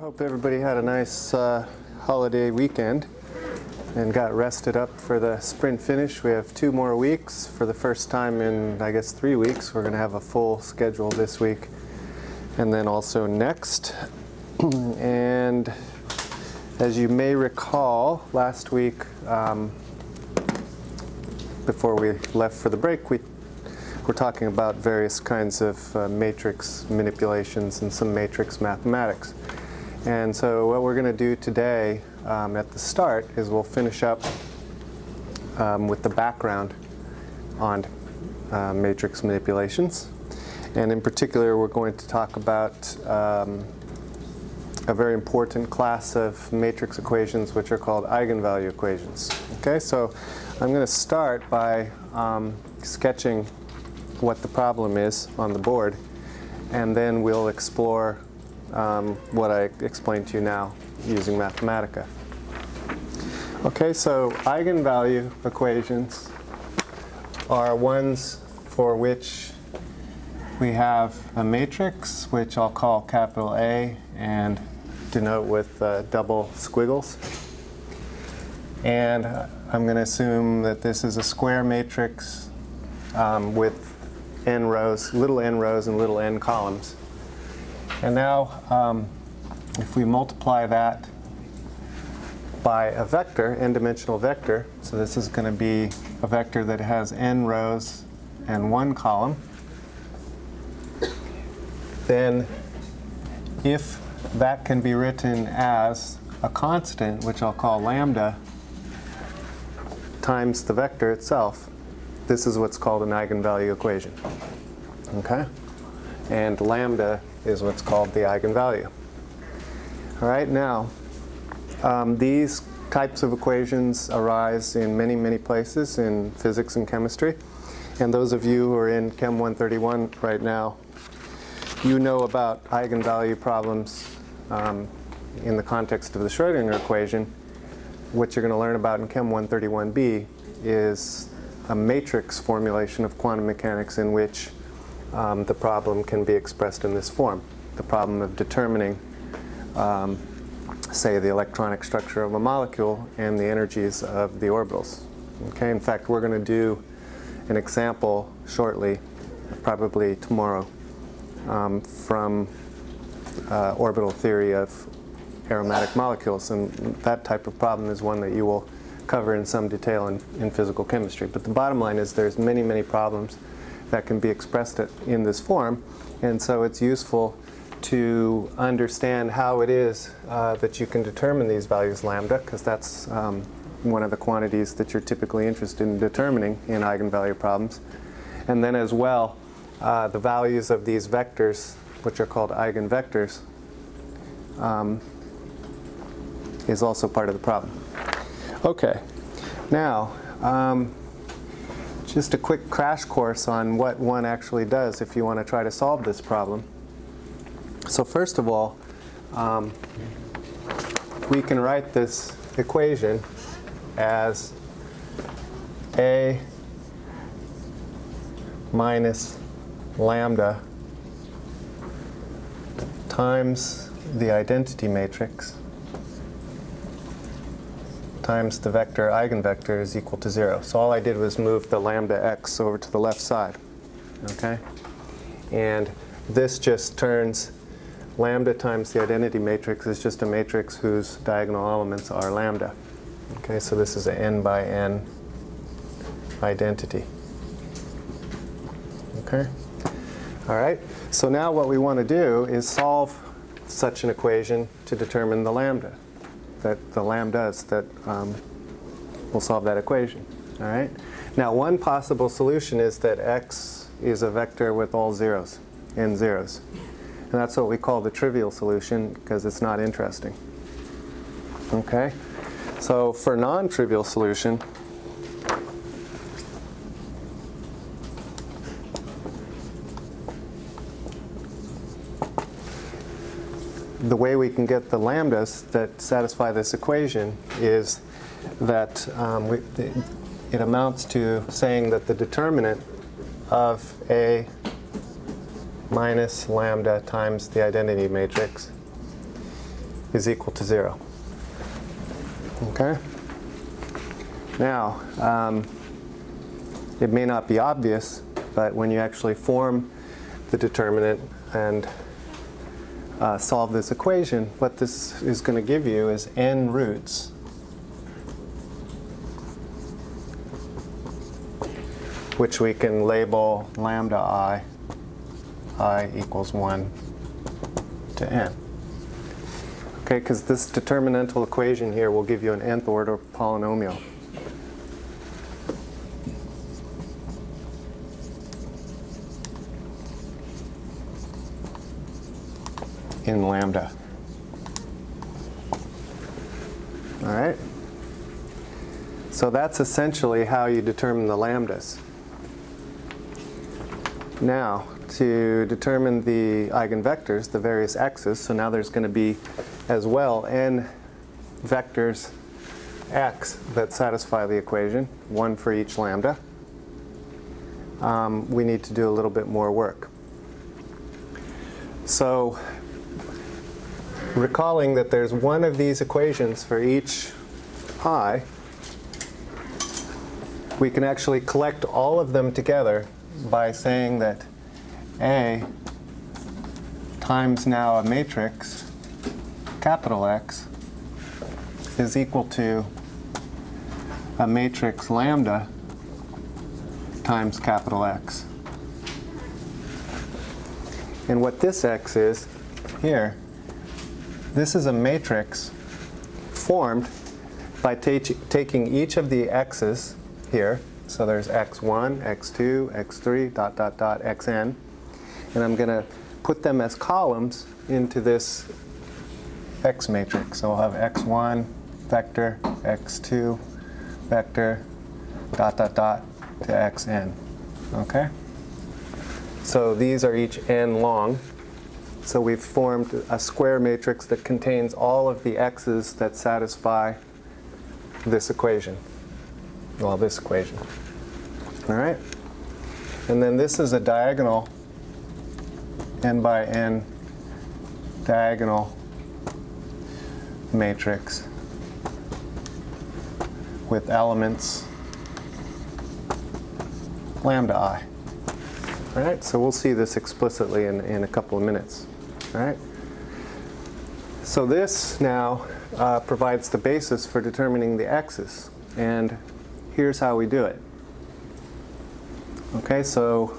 I hope everybody had a nice uh, holiday weekend and got rested up for the sprint finish. We have two more weeks. For the first time in, I guess, three weeks, we're going to have a full schedule this week and then also next. and as you may recall, last week, um, before we left for the break, we were talking about various kinds of uh, matrix manipulations and some matrix mathematics. And so what we're going to do today um, at the start is we'll finish up um, with the background on uh, matrix manipulations. And in particular, we're going to talk about um, a very important class of matrix equations which are called eigenvalue equations. Okay, so I'm going to start by um, sketching what the problem is on the board and then we'll explore um, what I explained to you now using Mathematica. Okay, so eigenvalue equations are ones for which we have a matrix, which I'll call capital A and denote with uh, double squiggles. And I'm going to assume that this is a square matrix um, with n rows, little n rows and little n columns. And now, um, if we multiply that by a vector, n-dimensional vector, so this is going to be a vector that has n rows and one column, then if that can be written as a constant, which I'll call lambda, times the vector itself, this is what's called an eigenvalue equation. Okay? And lambda is what's called the eigenvalue. All right, now, um, these types of equations arise in many, many places in physics and chemistry. And those of you who are in Chem 131 right now, you know about eigenvalue problems um, in the context of the Schrodinger equation. What you're going to learn about in Chem 131b is a matrix formulation of quantum mechanics in which um, the problem can be expressed in this form. The problem of determining, um, say, the electronic structure of a molecule and the energies of the orbitals. Okay, in fact, we're going to do an example shortly, probably tomorrow, um, from uh, orbital theory of aromatic molecules. And that type of problem is one that you will cover in some detail in, in physical chemistry. But the bottom line is there's many, many problems that can be expressed in this form. And so it's useful to understand how it is uh, that you can determine these values lambda, because that's um, one of the quantities that you're typically interested in determining in eigenvalue problems. And then as well, uh, the values of these vectors, which are called eigenvectors, um, is also part of the problem. Okay, now, um, just a quick crash course on what one actually does if you want to try to solve this problem. So first of all, um, we can write this equation as A minus lambda times the identity matrix times the vector eigenvector is equal to 0. So all I did was move the lambda x over to the left side. Okay? And this just turns lambda times the identity matrix is just a matrix whose diagonal elements are lambda. Okay, so this is an n by n identity. Okay? All right, so now what we want to do is solve such an equation to determine the lambda that the lambdas that um, will solve that equation. All right. Now, one possible solution is that x is a vector with all zeros, n zeros. And that's what we call the trivial solution because it's not interesting. Okay? So for non-trivial solution, the way we can get the lambdas that satisfy this equation is that um, we, it amounts to saying that the determinant of A minus lambda times the identity matrix is equal to 0. Okay? Now, um, it may not be obvious, but when you actually form the determinant and uh, solve this equation, what this is going to give you is n roots. which we can label lambda i, i equals 1 to n. Okay, because this determinantal equation here will give you an nth order polynomial. In lambda. All right? So that's essentially how you determine the lambdas. Now, to determine the eigenvectors, the various x's, so now there's going to be as well n vectors x that satisfy the equation, one for each lambda. Um, we need to do a little bit more work. So recalling that there's one of these equations for each i, we can actually collect all of them together by saying that A times now a matrix, capital X, is equal to a matrix lambda times capital X. And what this X is here, this is a matrix formed by taking each of the x's here so there's x1, x2, x3, dot, dot, dot, xn. And I'm going to put them as columns into this x matrix. So I'll have x1 vector, x2 vector, dot, dot, dot, to xn. Okay? So these are each n long. So we've formed a square matrix that contains all of the x's that satisfy this equation well, this equation. All right? And then this is a diagonal, n by n diagonal matrix with elements lambda i. All right, so we'll see this explicitly in, in a couple of minutes. Right. So this now uh, provides the basis for determining the x's. And here's how we do it. Okay, so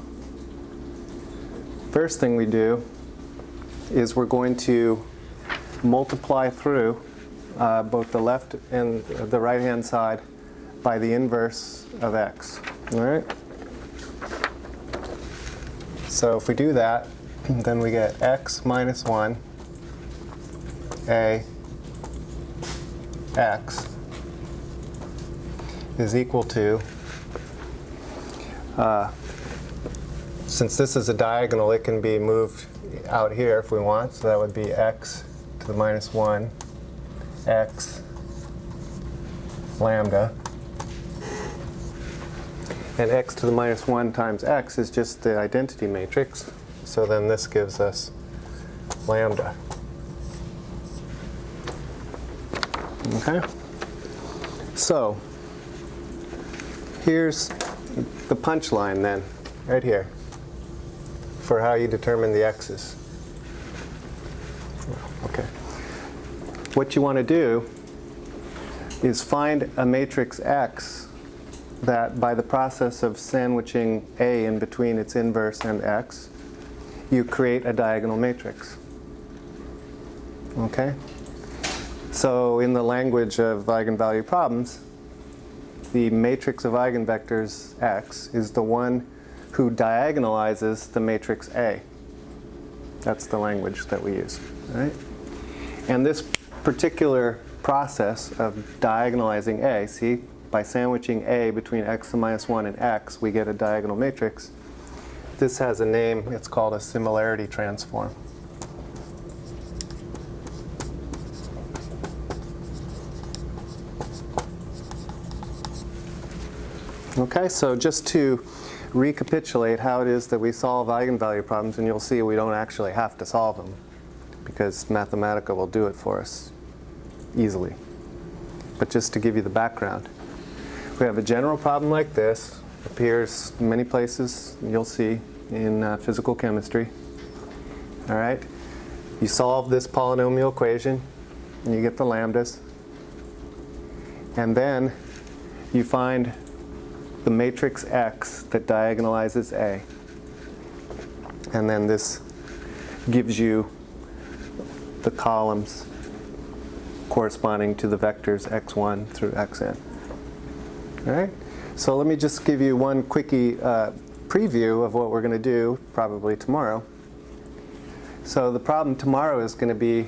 first thing we do is we're going to multiply through uh, both the left and the right hand side by the inverse of x. All right? So if we do that, then we get x minus 1 a x is equal to, uh, since this is a diagonal, it can be moved out here if we want. So that would be x to the minus 1, x lambda. And x to the minus 1 times x is just the identity matrix. So then this gives us lambda. Okay? So here's the punchline then, right here, for how you determine the x's. Okay. What you want to do is find a matrix X that by the process of sandwiching A in between its inverse and X, you create a diagonal matrix. Okay? So in the language of eigenvalue problems, the matrix of eigenvectors X is the one who diagonalizes the matrix A. That's the language that we use. Right? And this particular process of diagonalizing A, see, by sandwiching A between x to minus 1 and x, we get a diagonal matrix. This has a name, it's called a similarity transform. Okay, so just to recapitulate how it is that we solve eigenvalue problems, and you'll see we don't actually have to solve them. because Mathematica will do it for us easily. But just to give you the background, we have a general problem like this, appears many places you'll see in uh, physical chemistry. All right, you solve this polynomial equation, and you get the lambdas. And then you find the matrix X that diagonalizes A. And then this gives you the columns corresponding to the vectors x1 through xn. All right? So let me just give you one quickie uh, preview of what we're going to do probably tomorrow. So the problem tomorrow is going to be,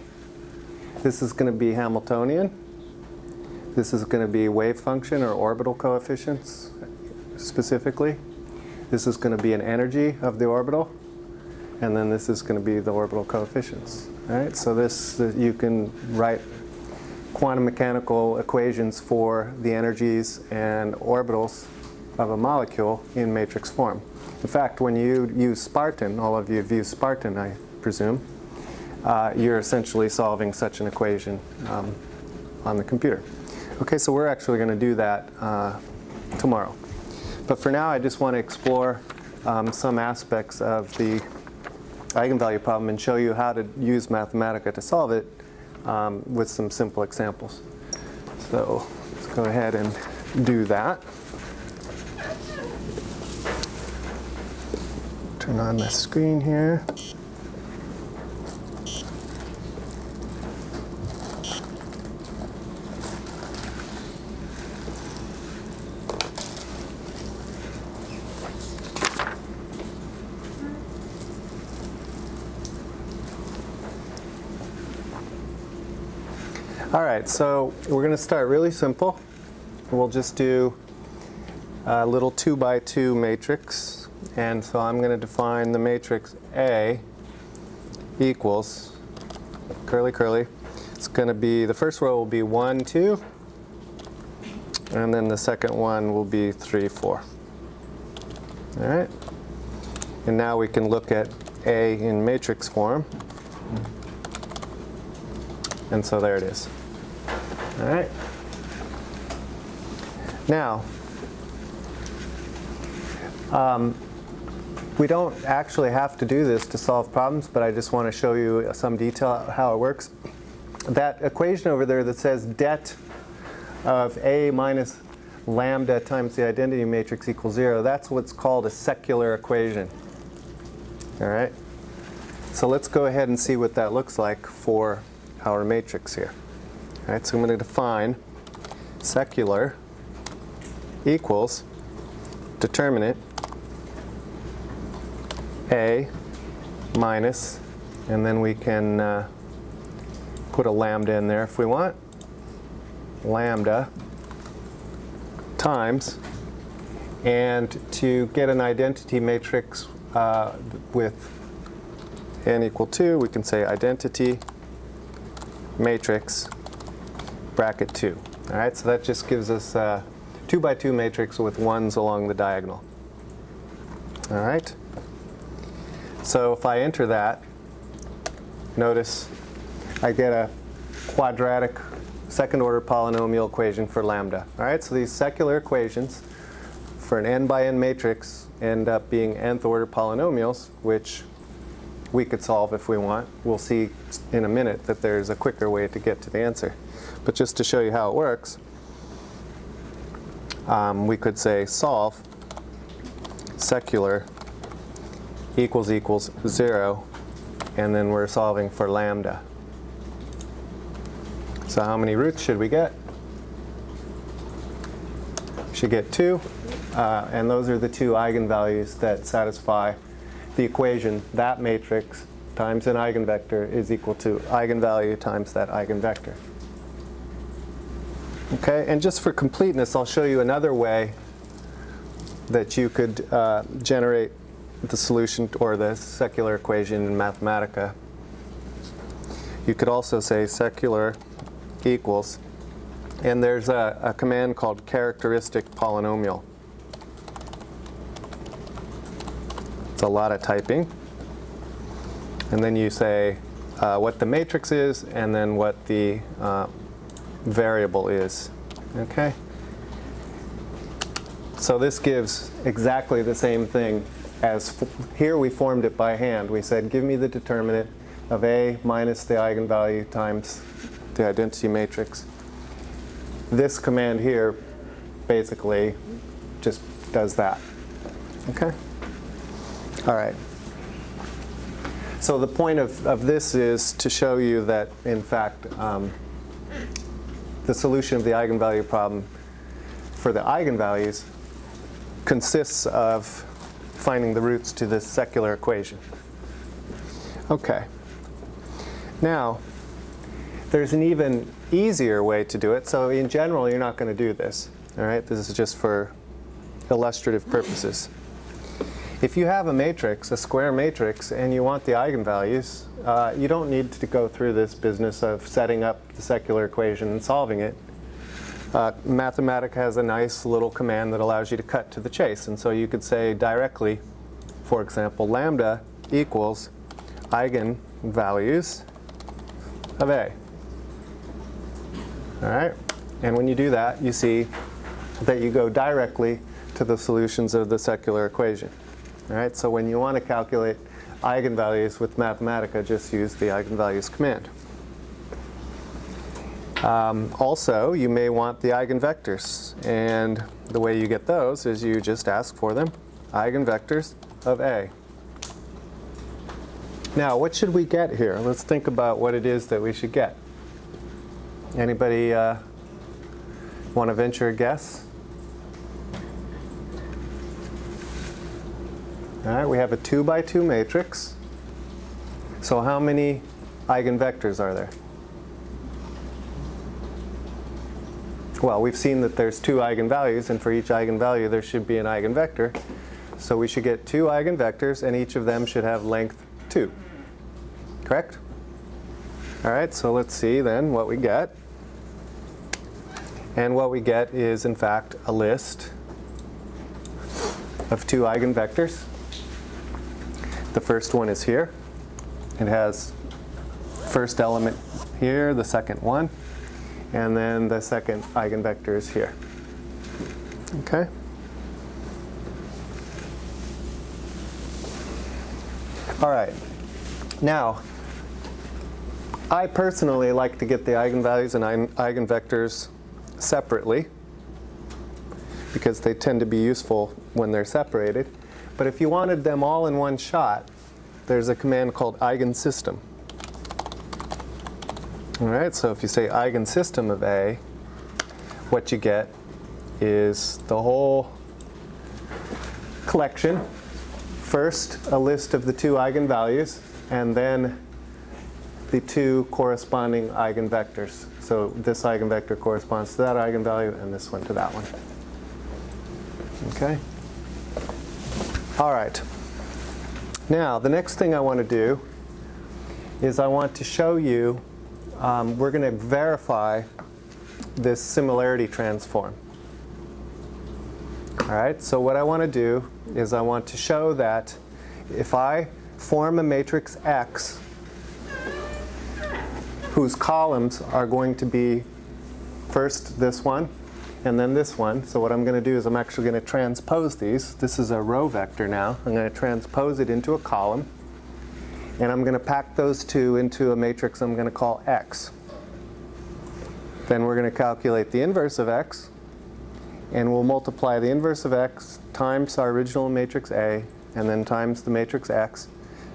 this is going to be Hamiltonian. This is going to be wave function or orbital coefficients specifically. This is going to be an energy of the orbital. And then this is going to be the orbital coefficients. All right, so this, uh, you can write quantum mechanical equations for the energies and orbitals of a molecule in matrix form. In fact, when you use Spartan, all of you have used Spartan, I presume, uh, you're essentially solving such an equation um, on the computer. Okay, so we're actually going to do that uh, tomorrow. But for now, I just want to explore um, some aspects of the eigenvalue problem and show you how to use Mathematica to solve it um, with some simple examples. So let's go ahead and do that. Turn on the screen here. All right, so we're going to start really simple. We'll just do a little two by two matrix. And so I'm going to define the matrix A equals, curly curly, it's going to be, the first row will be 1, 2, and then the second one will be 3, 4. All right? And now we can look at A in matrix form. And so there it is. All right. Now, um, we don't actually have to do this to solve problems, but I just want to show you some detail how it works. That equation over there that says det of A minus lambda times the identity matrix equals 0, that's what's called a secular equation. All right? So let's go ahead and see what that looks like for our matrix here. All right, so I'm going to define secular equals determinant A minus, and then we can uh, put a lambda in there if we want, lambda times, and to get an identity matrix uh, with n equal 2, we can say identity matrix bracket 2. All right, so that just gives us a 2 by 2 matrix with ones along the diagonal. All right. So if I enter that, notice I get a quadratic second order polynomial equation for lambda. All right, so these secular equations for an n by n matrix end up being nth order polynomials, which we could solve if we want. We'll see in a minute that there's a quicker way to get to the answer. But just to show you how it works, um, we could say solve secular equals equals 0, and then we're solving for lambda. So how many roots should we get? Should get 2, uh, and those are the two eigenvalues that satisfy the equation, that matrix times an eigenvector is equal to eigenvalue times that eigenvector. Okay, and just for completeness, I'll show you another way that you could uh, generate the solution or the secular equation in Mathematica. You could also say secular equals, and there's a, a command called characteristic polynomial. It's a lot of typing. And then you say uh, what the matrix is and then what the uh, variable is. Okay? So this gives exactly the same thing as here we formed it by hand. We said give me the determinant of A minus the eigenvalue times the identity matrix. This command here basically just does that. Okay? All right. So the point of, of this is to show you that, in fact, um, the solution of the eigenvalue problem for the eigenvalues consists of finding the roots to this secular equation. Okay. Now, there's an even easier way to do it. So in general, you're not going to do this. All right, this is just for illustrative purposes. If you have a matrix, a square matrix, and you want the eigenvalues, uh, you don't need to go through this business of setting up the secular equation and solving it. Uh, Mathematica has a nice little command that allows you to cut to the chase. And so you could say directly, for example, lambda equals eigenvalues of A. All right? And when you do that, you see that you go directly to the solutions of the secular equation. All right? So when you want to calculate eigenvalues with Mathematica, just use the eigenvalues command. Um, also, you may want the eigenvectors. And the way you get those is you just ask for them, eigenvectors of A. Now, what should we get here? Let's think about what it is that we should get. Anybody uh, want to venture a guess? All right, we have a 2 by 2 matrix. So how many eigenvectors are there? Well, we've seen that there's two eigenvalues, and for each eigenvalue there should be an eigenvector. So we should get two eigenvectors, and each of them should have length 2. Correct? All right, so let's see then what we get. And what we get is, in fact, a list of two eigenvectors. The first one is here. It has first element here, the second one, and then the second eigenvector is here. Okay? All right. Now, I personally like to get the eigenvalues and eigenvectors separately because they tend to be useful when they're separated. But if you wanted them all in one shot, there's a command called eigensystem. All right, so if you say eigensystem of A, what you get is the whole collection. First, a list of the two eigenvalues, and then the two corresponding eigenvectors. So this eigenvector corresponds to that eigenvalue, and this one to that one. Okay? All right. Now, the next thing I want to do is I want to show you, um, we're going to verify this similarity transform. All right, so what I want to do is I want to show that if I form a matrix X whose columns are going to be first this one and then this one. So what I'm going to do is I'm actually going to transpose these. This is a row vector now. I'm going to transpose it into a column. And I'm going to pack those two into a matrix I'm going to call X. Then we're going to calculate the inverse of X. And we'll multiply the inverse of X times our original matrix A, and then times the matrix X.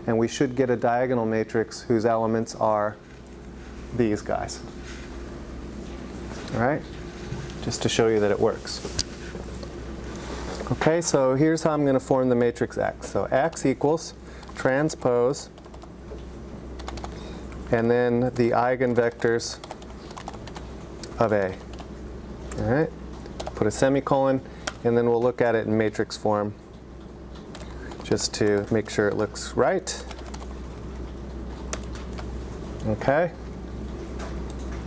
And we should get a diagonal matrix whose elements are these guys. All right? just to show you that it works. Okay, so here's how I'm going to form the matrix X. So X equals transpose and then the eigenvectors of A. All right, put a semicolon and then we'll look at it in matrix form just to make sure it looks right. Okay,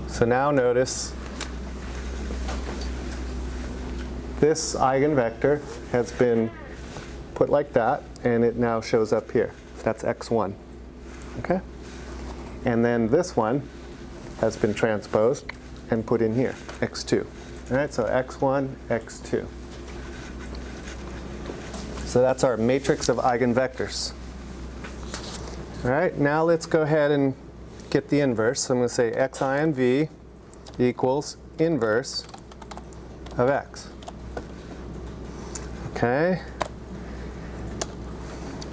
so now notice This eigenvector has been put like that, and it now shows up here. That's x1. Okay? And then this one has been transposed and put in here, x2. All right, so x1, x2. So that's our matrix of eigenvectors. All right, now let's go ahead and get the inverse. So I'm going to say xinv equals inverse of x. Okay.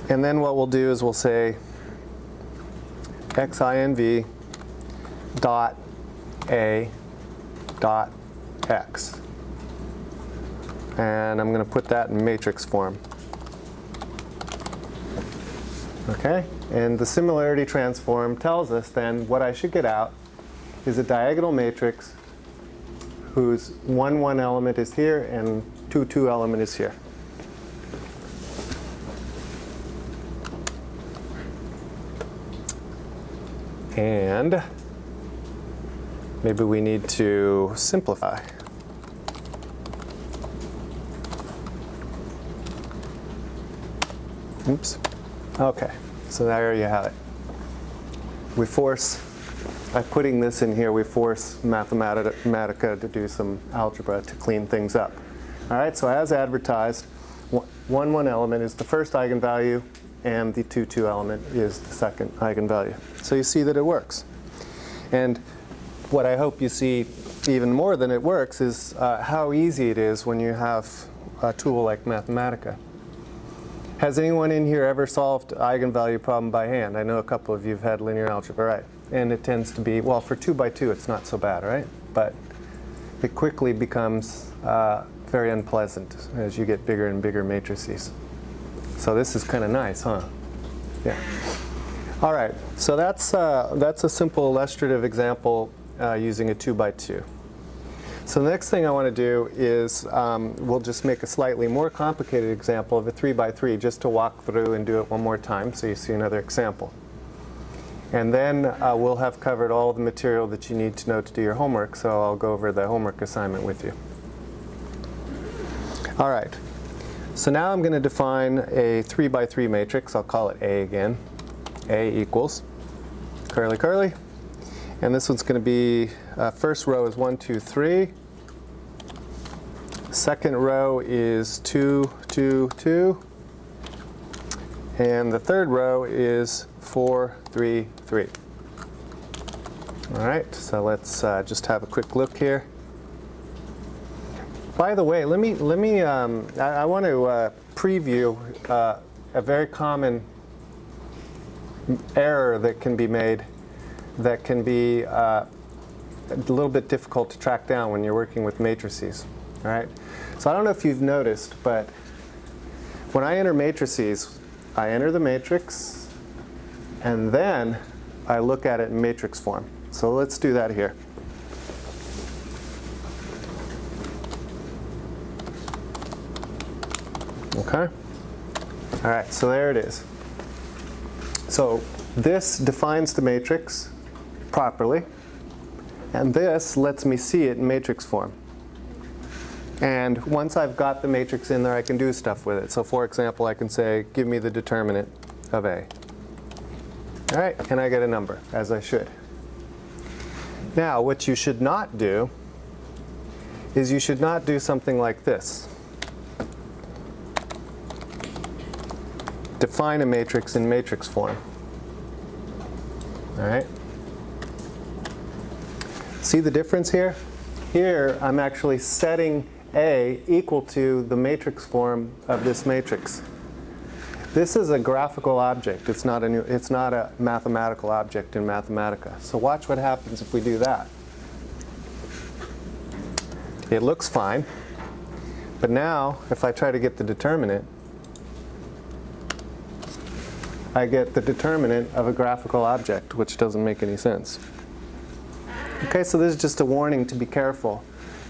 And then what we'll do is we'll say xinv dot a dot x. And I'm going to put that in matrix form. Okay, and the similarity transform tells us then what I should get out is a diagonal matrix whose 1, 1 element is here and 2, 2 element is here. And maybe we need to simplify. Oops. Okay, so there you have it. We force, by putting this in here, we force Mathematica to do some algebra to clean things up. All right, so as advertised, 1, 1 element is the first eigenvalue, and the 2, 2 element is the second eigenvalue. So you see that it works. And what I hope you see even more than it works is uh, how easy it is when you have a tool like Mathematica. Has anyone in here ever solved eigenvalue problem by hand? I know a couple of you have had linear algebra, right? And it tends to be, well, for 2 by 2 it's not so bad, right? But it quickly becomes uh, very unpleasant as you get bigger and bigger matrices. So this is kind of nice, huh? Yeah. All right, so that's, uh, that's a simple illustrative example uh, using a 2 by 2. So the next thing I want to do is um, we'll just make a slightly more complicated example of a 3 by 3 just to walk through and do it one more time so you see another example. And then uh, we'll have covered all the material that you need to know to do your homework, so I'll go over the homework assignment with you. All right, so now I'm going to define a 3 by 3 matrix. I'll call it A again. A equals curly curly. And this one's going to be, uh, first row is 1, 2, 3. Second row is 2, 2, 2. And the third row is 4, 3, 3. All right, so let's uh, just have a quick look here. By the way, let me, let me um, I, I, want to uh, preview uh, a very common error that can be made that can be uh, a little bit difficult to track down when you're working with matrices. All right? So I don't know if you've noticed, but when I enter matrices, I enter the matrix, and then I look at it in matrix form. So let's do that here. Okay? All right, so there it is. So this defines the matrix properly. And this lets me see it in matrix form. And once I've got the matrix in there, I can do stuff with it. So for example, I can say, give me the determinant of A. All right, and I get a number, as I should. Now, what you should not do is you should not do something like this. Define a matrix in matrix form. All right? See the difference here? Here, I'm actually setting A equal to the matrix form of this matrix. This is a graphical object. It's not a, new, it's not a mathematical object in Mathematica. So watch what happens if we do that. It looks fine. But now, if I try to get the determinant, I get the determinant of a graphical object, which doesn't make any sense. Okay, so this is just a warning to be careful.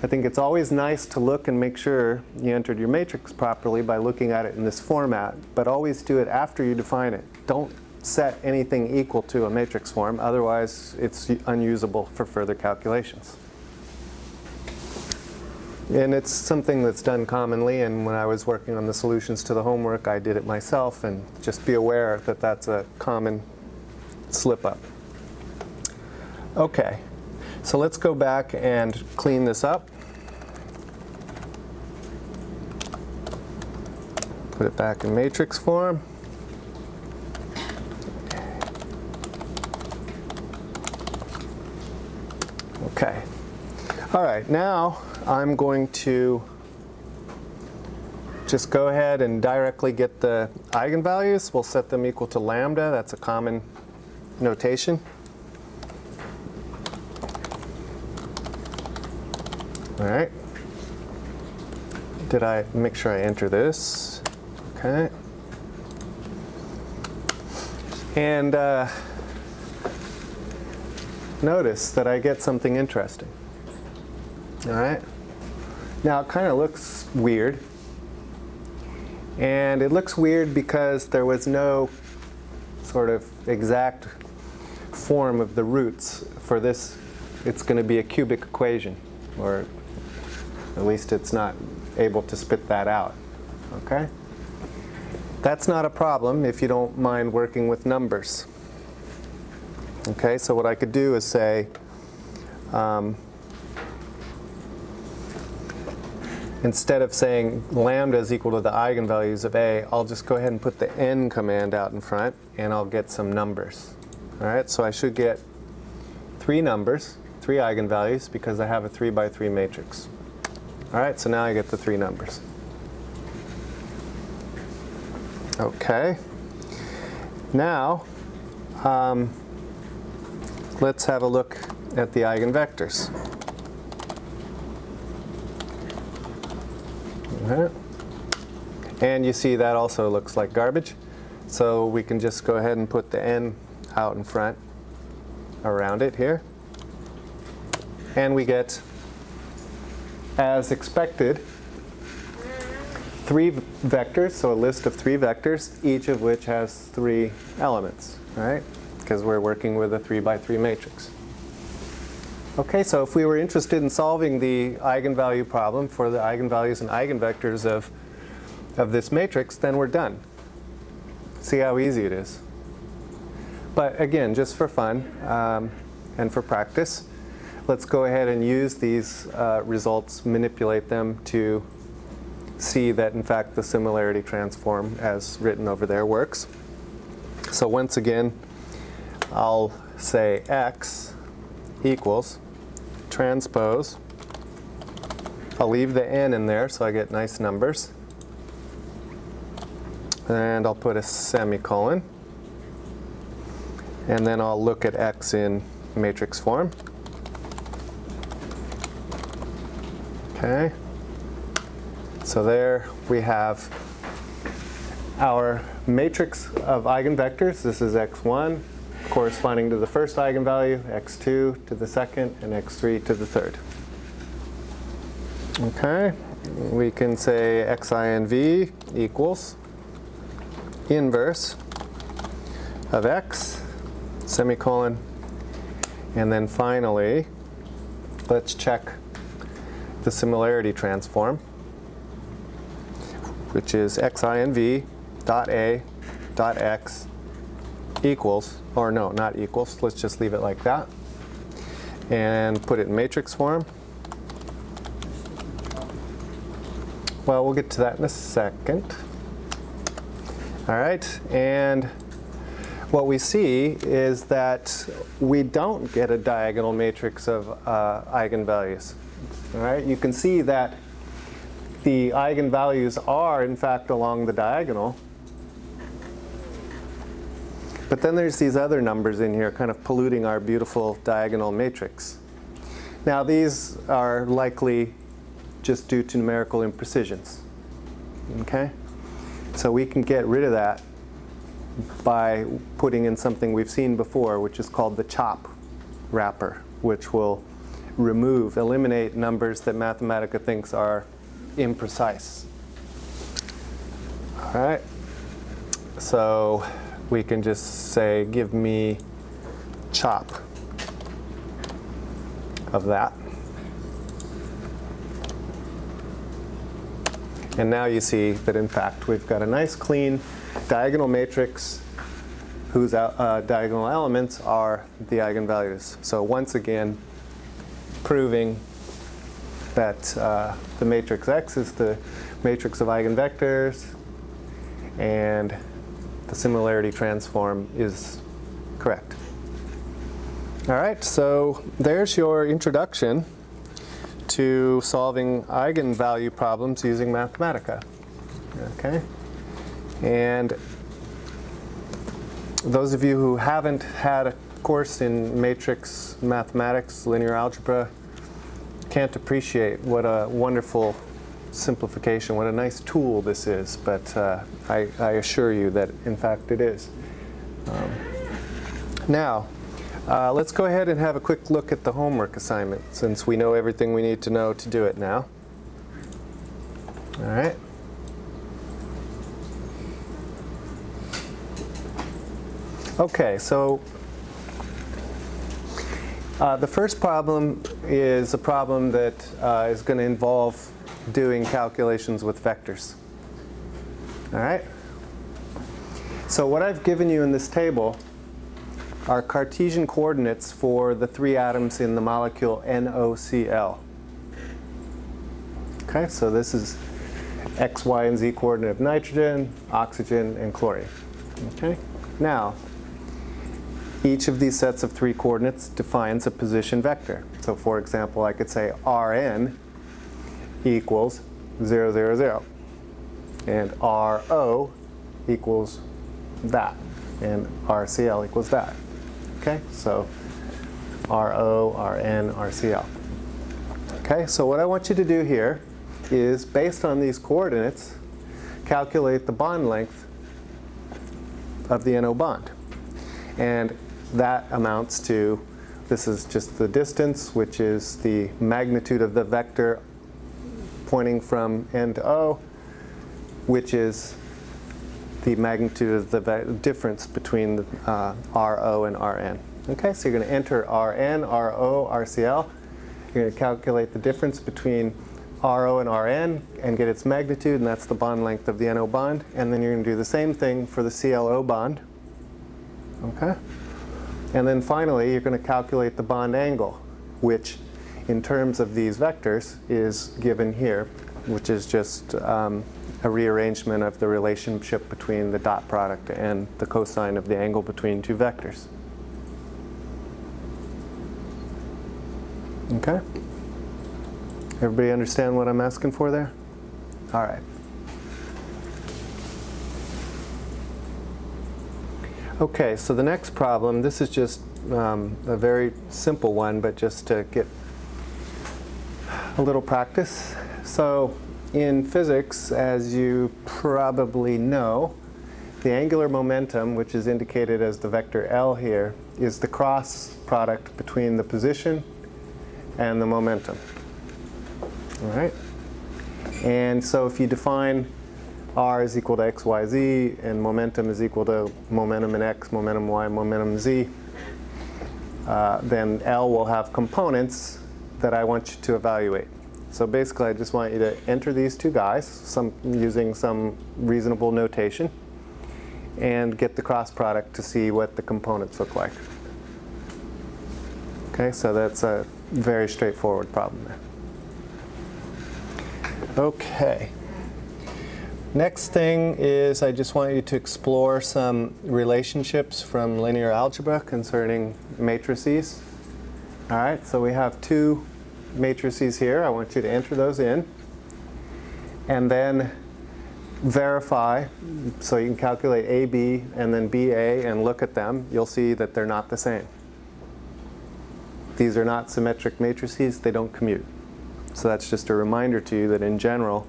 I think it's always nice to look and make sure you entered your matrix properly by looking at it in this format, but always do it after you define it. Don't set anything equal to a matrix form, otherwise it's unusable for further calculations. And it's something that's done commonly, and when I was working on the solutions to the homework, I did it myself, and just be aware that that's a common slip-up. Okay, so let's go back and clean this up. Put it back in matrix form. Okay. All right, now I'm going to just go ahead and directly get the eigenvalues. We'll set them equal to lambda. That's a common notation. All right. Did I make sure I enter this? Okay. And uh, notice that I get something interesting. All right. Now it kind of looks weird. And it looks weird because there was no sort of exact form of the roots for this. It's going to be a cubic equation, or at least it's not able to spit that out. Okay? That's not a problem if you don't mind working with numbers. Okay, so what I could do is say, um, instead of saying lambda is equal to the eigenvalues of A, I'll just go ahead and put the n command out in front and I'll get some numbers. All right, so I should get three numbers, three eigenvalues because I have a three by three matrix. All right, so now I get the three numbers. Okay. Now, um, let's have a look at the eigenvectors. Okay. And you see that also looks like garbage. So we can just go ahead and put the n out in front around it here. And we get, as expected, three vectors, so a list of three vectors, each of which has three elements, right? Because we're working with a three by three matrix. Okay, so if we were interested in solving the eigenvalue problem for the eigenvalues and eigenvectors of, of this matrix, then we're done. See how easy it is. But again, just for fun um, and for practice, let's go ahead and use these uh, results, manipulate them to see that in fact the similarity transform as written over there works. So once again, I'll say x equals transpose. I'll leave the n in there so I get nice numbers. And I'll put a semicolon. And then I'll look at x in matrix form. Okay. So there we have our matrix of eigenvectors. This is x1 corresponding to the first eigenvalue, x2 to the second, and x3 to the third. Okay, we can say xinv equals inverse of x, semicolon, and then finally, let's check the similarity transform which is xinv dot a dot x equals, or no, not equals, let's just leave it like that, and put it in matrix form. Well, we'll get to that in a second. All right, and what we see is that we don't get a diagonal matrix of uh, eigenvalues. All right, you can see that the eigenvalues are in fact along the diagonal. But then there's these other numbers in here kind of polluting our beautiful diagonal matrix. Now these are likely just due to numerical imprecisions. Okay? So we can get rid of that by putting in something we've seen before, which is called the CHOP wrapper, which will remove, eliminate numbers that Mathematica thinks are imprecise. All right, so we can just say, give me chop of that. And now you see that in fact we've got a nice clean diagonal matrix whose uh, diagonal elements are the eigenvalues. So once again, proving that uh, the matrix X is the matrix of eigenvectors and the similarity transform is correct. All right, so there's your introduction to solving eigenvalue problems using Mathematica. Okay, and those of you who haven't had a course in matrix mathematics, linear algebra, can't appreciate what a wonderful simplification, what a nice tool this is, but uh, I, I, assure you that in fact it is. Um, now, uh, let's go ahead and have a quick look at the homework assignment since we know everything we need to know to do it now. All right. Okay, so uh, the first problem is a problem that uh, is going to involve doing calculations with vectors. All right? So what I've given you in this table are Cartesian coordinates for the three atoms in the molecule NOCl. Okay, so this is x, y, and z coordinate of nitrogen, oxygen, and chlorine. Okay, now each of these sets of three coordinates defines a position vector. So for example, I could say Rn equals 0, 0, 0. And RO equals that. And RCL equals that. Okay, so RO, RN, RCL. Okay, so what I want you to do here is, based on these coordinates, calculate the bond length of the NO bond. And that amounts to, this is just the distance, which is the magnitude of the vector pointing from N to O, which is the magnitude of the difference between uh, RO and RN. Okay, so you're going to enter RN, RO, RCL. You're going to calculate the difference between RO and RN and get its magnitude, and that's the bond length of the NO bond. And then you're going to do the same thing for the CLO bond. Okay? And then finally, you're going to calculate the bond angle, which in terms of these vectors is given here, which is just um, a rearrangement of the relationship between the dot product and the cosine of the angle between two vectors. Okay? Everybody understand what I'm asking for there? All right. Okay, so the next problem, this is just um, a very simple one, but just to get a little practice. So in physics, as you probably know, the angular momentum, which is indicated as the vector L here, is the cross product between the position and the momentum. All right? And so if you define r is equal to x, y, z, and momentum is equal to momentum in x, momentum y, momentum z, uh, then L will have components that I want you to evaluate. So basically, I just want you to enter these two guys some, using some reasonable notation and get the cross product to see what the components look like. Okay, so that's a very straightforward problem there. Okay. Next thing is I just want you to explore some relationships from linear algebra concerning matrices. All right, so we have two matrices here. I want you to enter those in and then verify so you can calculate AB and then BA and look at them. You'll see that they're not the same. These are not symmetric matrices. They don't commute. So that's just a reminder to you that in general,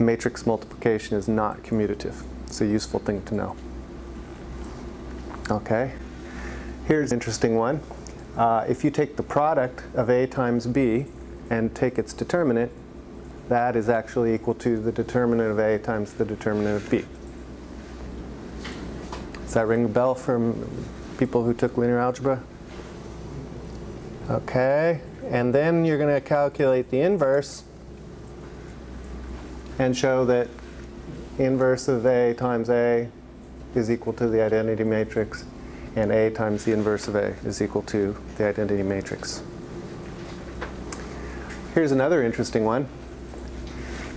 matrix multiplication is not commutative. It's a useful thing to know. Okay, here's an interesting one. Uh, if you take the product of A times B and take its determinant, that is actually equal to the determinant of A times the determinant of B. Does that ring a bell from people who took linear algebra? Okay, and then you're going to calculate the inverse and show that inverse of A times A is equal to the identity matrix, and A times the inverse of A is equal to the identity matrix. Here's another interesting one.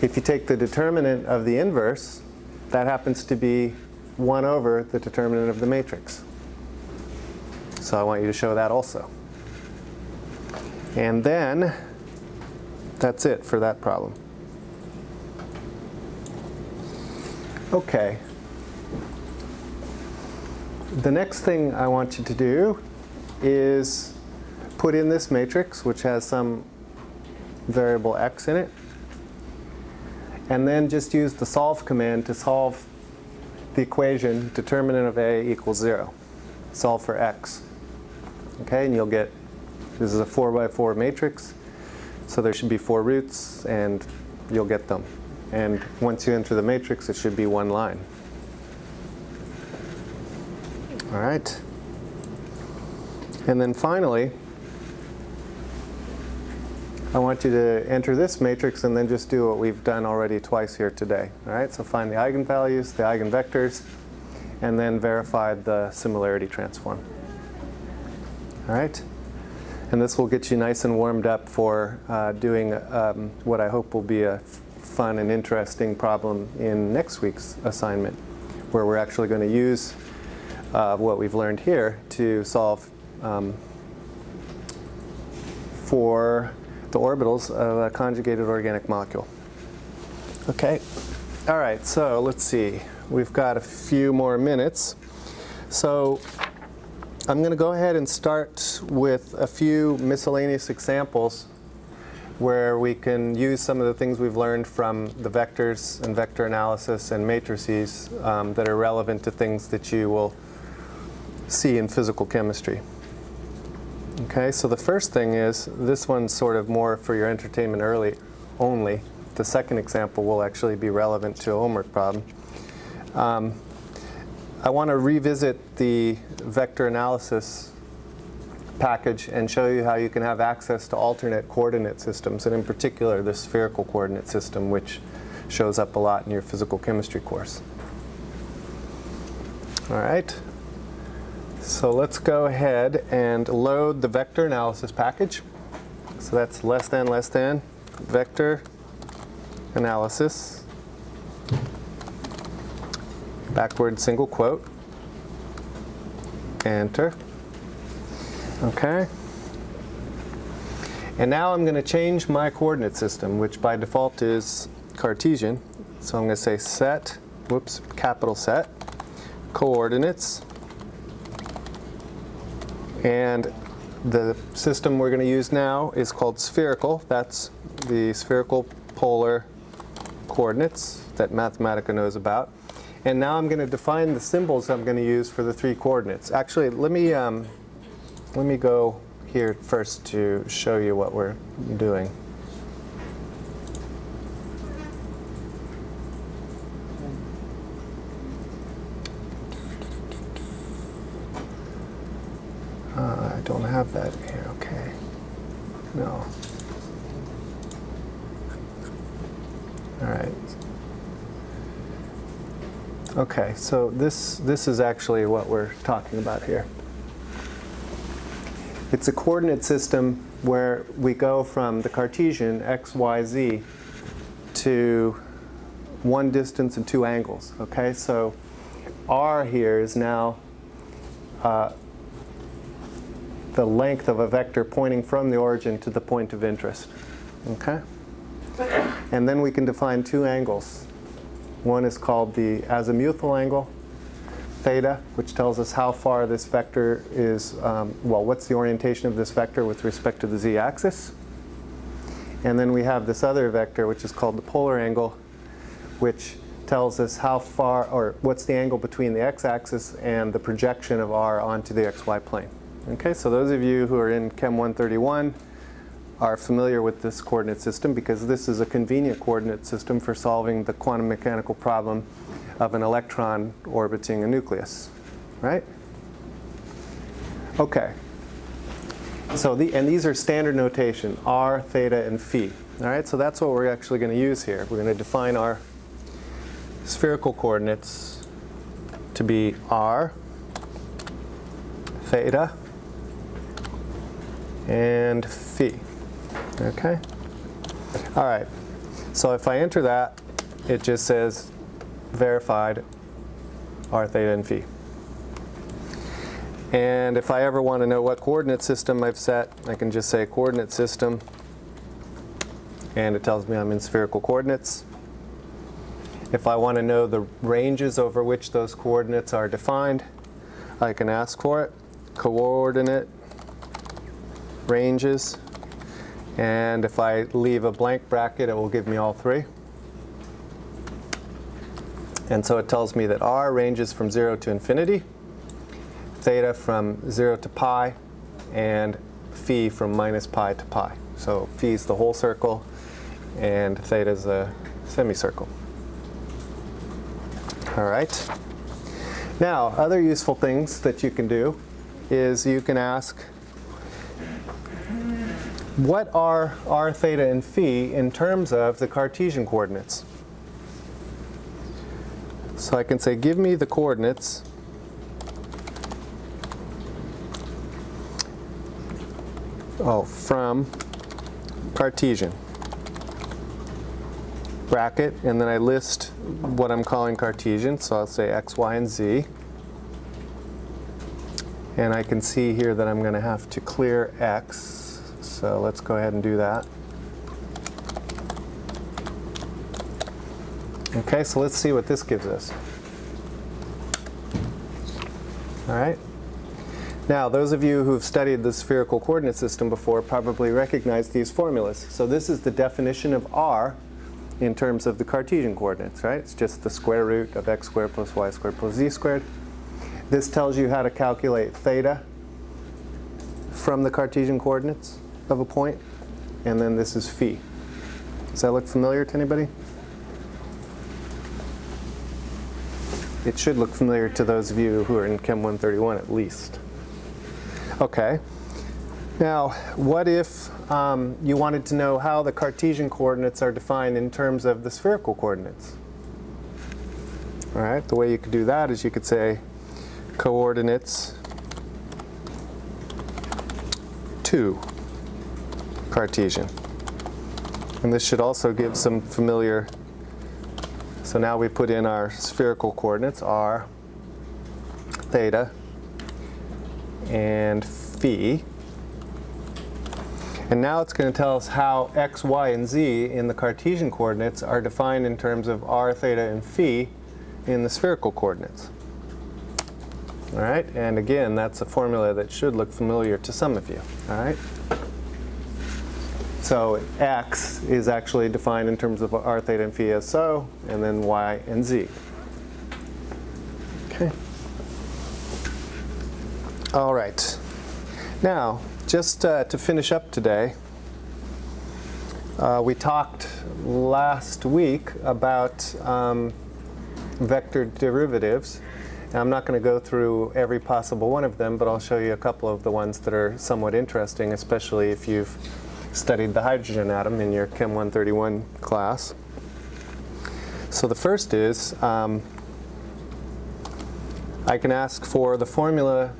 If you take the determinant of the inverse, that happens to be 1 over the determinant of the matrix. So I want you to show that also. And then that's it for that problem. Okay. The next thing I want you to do is put in this matrix, which has some variable x in it, and then just use the solve command to solve the equation determinant of a equals 0. Solve for x. Okay, and you'll get, this is a 4 by 4 matrix, so there should be four roots, and you'll get them. And once you enter the matrix, it should be one line. All right. And then finally, I want you to enter this matrix and then just do what we've done already twice here today. All right, so find the eigenvalues, the eigenvectors, and then verify the similarity transform. All right, and this will get you nice and warmed up for uh, doing um, what I hope will be a fun and interesting problem in next week's assignment, where we're actually going to use uh, what we've learned here to solve um, for the orbitals of a conjugated organic molecule. Okay, all right, so let's see. We've got a few more minutes. So I'm going to go ahead and start with a few miscellaneous examples where we can use some of the things we've learned from the vectors and vector analysis and matrices um, that are relevant to things that you will see in physical chemistry. Okay, so the first thing is, this one's sort of more for your entertainment early only. The second example will actually be relevant to a homework problem. Um, I want to revisit the vector analysis package and show you how you can have access to alternate coordinate systems, and in particular the spherical coordinate system, which shows up a lot in your physical chemistry course. All right. So let's go ahead and load the vector analysis package. So that's less than, less than, vector analysis, backward single quote, enter. Okay. And now I'm going to change my coordinate system, which by default is Cartesian. So I'm going to say set, whoops, capital set, coordinates, and the system we're going to use now is called spherical. That's the spherical polar coordinates that Mathematica knows about. And now I'm going to define the symbols I'm going to use for the three coordinates. Actually, let me, um, let me go here first to show you what we're doing. don't have that here, okay. No. All right. Okay, so this, this is actually what we're talking about here. It's a coordinate system where we go from the Cartesian x, y, z to one distance and two angles. Okay, so r here is now uh, the length of a vector pointing from the origin to the point of interest. Okay? And then we can define two angles. One is called the azimuthal angle, theta, which tells us how far this vector is, um, well, what's the orientation of this vector with respect to the z-axis. And then we have this other vector, which is called the polar angle, which tells us how far, or what's the angle between the x-axis and the projection of r onto the xy plane. Okay, so those of you who are in Chem 131 are familiar with this coordinate system because this is a convenient coordinate system for solving the quantum mechanical problem of an electron orbiting a nucleus, right? Okay. So the, and these are standard notation, r, theta, and phi. All right, so that's what we're actually going to use here. We're going to define our spherical coordinates to be r, theta, and phi. Okay? All right. So if I enter that, it just says verified r theta and phi. And if I ever want to know what coordinate system I've set, I can just say coordinate system, and it tells me I'm in spherical coordinates. If I want to know the ranges over which those coordinates are defined, I can ask for it. Coordinate ranges. And if I leave a blank bracket, it will give me all three. And so it tells me that r ranges from 0 to infinity, theta from 0 to pi, and phi from minus pi to pi. So phi is the whole circle, and theta is a semicircle. All right. Now, other useful things that you can do is you can ask, what are r, theta, and phi in terms of the Cartesian coordinates? So I can say, give me the coordinates oh, from Cartesian bracket, and then I list what I'm calling Cartesian, so I'll say x, y, and z. And I can see here that I'm going to have to clear x, so let's go ahead and do that. Okay, so let's see what this gives us. All right. Now, those of you who've studied the spherical coordinate system before probably recognize these formulas. So this is the definition of r in terms of the Cartesian coordinates, right? It's just the square root of x squared plus y squared plus z squared. This tells you how to calculate theta from the Cartesian coordinates of a. And then this is phi. Does that look familiar to anybody? It should look familiar to those of you who are in Chem 131 at least. Okay. Now, what if um, you wanted to know how the Cartesian coordinates are defined in terms of the spherical coordinates? All right, the way you could do that is you could say coordinates to Cartesian. And this should also give some familiar so now we put in our spherical coordinates, r, theta, and phi. And now it's going to tell us how x, y, and z in the Cartesian coordinates are defined in terms of r, theta, and phi in the spherical coordinates. All right, and again, that's a formula that should look familiar to some of you. All right. So x is actually defined in terms of r, theta, and phi so, and then y and z. Okay. All right. Now, just uh, to finish up today, uh, we talked last week about um, vector derivatives. And I'm not going to go through every possible one of them, but I'll show you a couple of the ones that are somewhat interesting, especially if you've studied the hydrogen atom in your Chem 131 class. So the first is, um, I can ask for the formula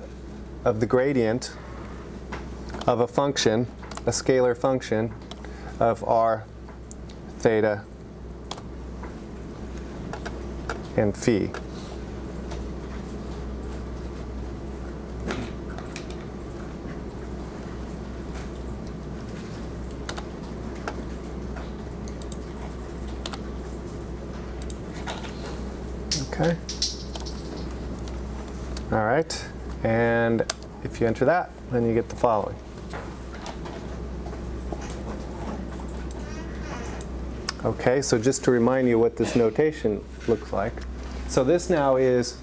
of the gradient of a function, a scalar function of r, theta, and phi. Okay. All right. And if you enter that, then you get the following. Okay, so just to remind you what this notation looks like. So this now is,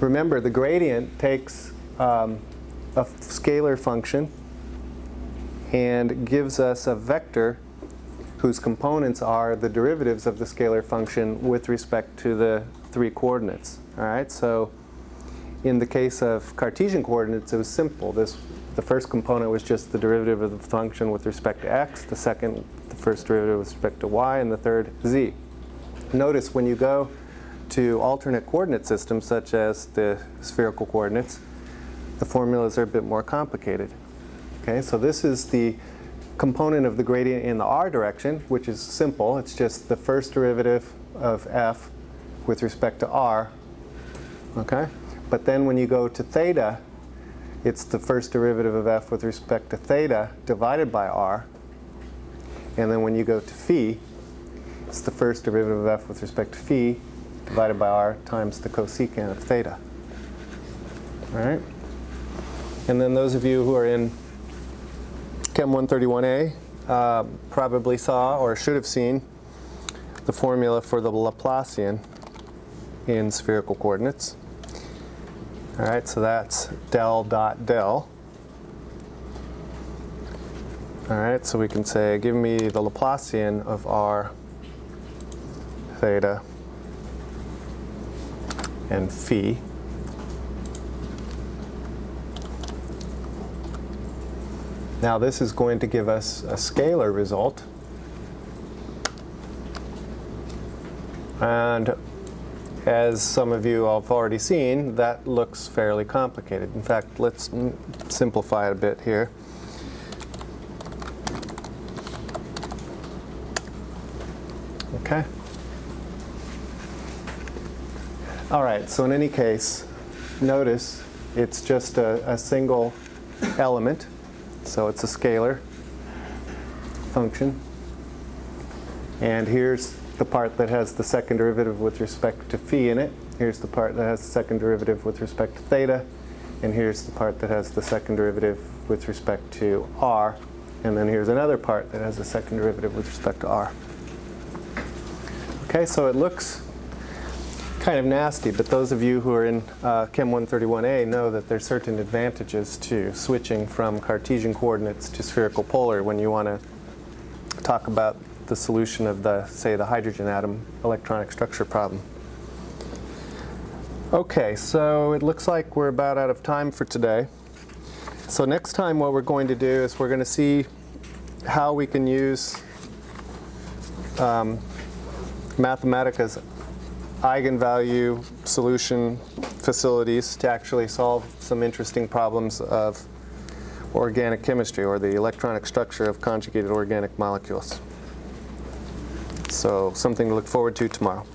remember the gradient takes um, a scalar function and gives us a vector whose components are the derivatives of the scalar function with respect to the three coordinates. All right, so in the case of Cartesian coordinates, it was simple. This, the first component was just the derivative of the function with respect to x, the second, the first derivative with respect to y, and the third, z. Notice when you go to alternate coordinate systems, such as the spherical coordinates, the formulas are a bit more complicated. Okay, so this is the component of the gradient in the r direction, which is simple. It's just the first derivative of f with respect to r. Okay? But then when you go to theta, it's the first derivative of f with respect to theta divided by r. And then when you go to phi, it's the first derivative of f with respect to phi divided by r times the cosecant of theta. All right? And then those of you who are in Chem 131A uh, probably saw or should have seen the formula for the Laplacian in spherical coordinates. All right, so that's del dot del. All right, so we can say, give me the Laplacian of r theta and phi. Now this is going to give us a scalar result. And as some of you have already seen, that looks fairly complicated. In fact, let's simplify it a bit here. Okay. All right, so in any case, notice it's just a, a single element. So it's a scalar function. And here's the part that has the second derivative with respect to phi in it. Here's the part that has the second derivative with respect to theta. And here's the part that has the second derivative with respect to r. And then here's another part that has the second derivative with respect to r. Okay, so it looks kind of nasty, but those of you who are in uh, Chem 131A know that there's certain advantages to switching from Cartesian coordinates to spherical polar when you want to talk about the solution of the, say, the hydrogen atom electronic structure problem. Okay, so it looks like we're about out of time for today. So next time what we're going to do is we're going to see how we can use um, Mathematica's eigenvalue solution facilities to actually solve some interesting problems of organic chemistry or the electronic structure of conjugated organic molecules. So something to look forward to tomorrow.